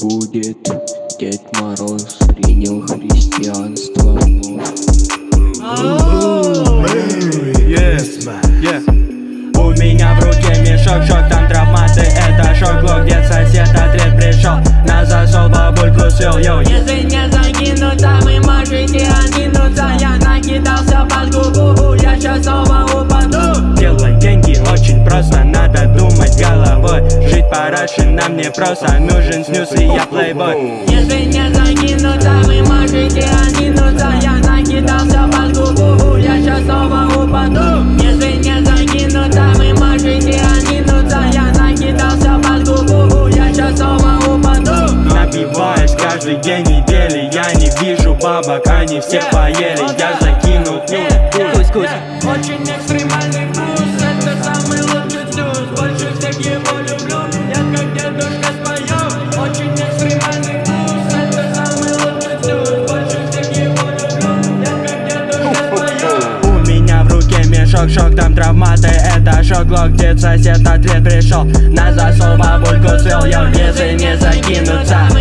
будет Дед Мороз принял христианство. У меня в руке мешок, шок, там травматы, это шок Блок, где сосед отряд пришел, на засол бабульку свел, йоу. Если не закинуться, вы можете откинуться Я накидался под губу, я сейчас снова Жить параше нам не просто, нужен снюс и я плейбой. Если не закинуться, вы можете откинуться Я накидался под губу, я сейчас снова упаду. Если не закинуться, вы можете откинуться Я накидался под губу, я сейчас снова упаду. Напиваюсь каждый день недели Я не вижу бабок, они все поели. Я закинул нюх, мешок, шок, там травматы. Это шок, глок, где сосед ответ пришел На засол бабульку свел, я если не закинуться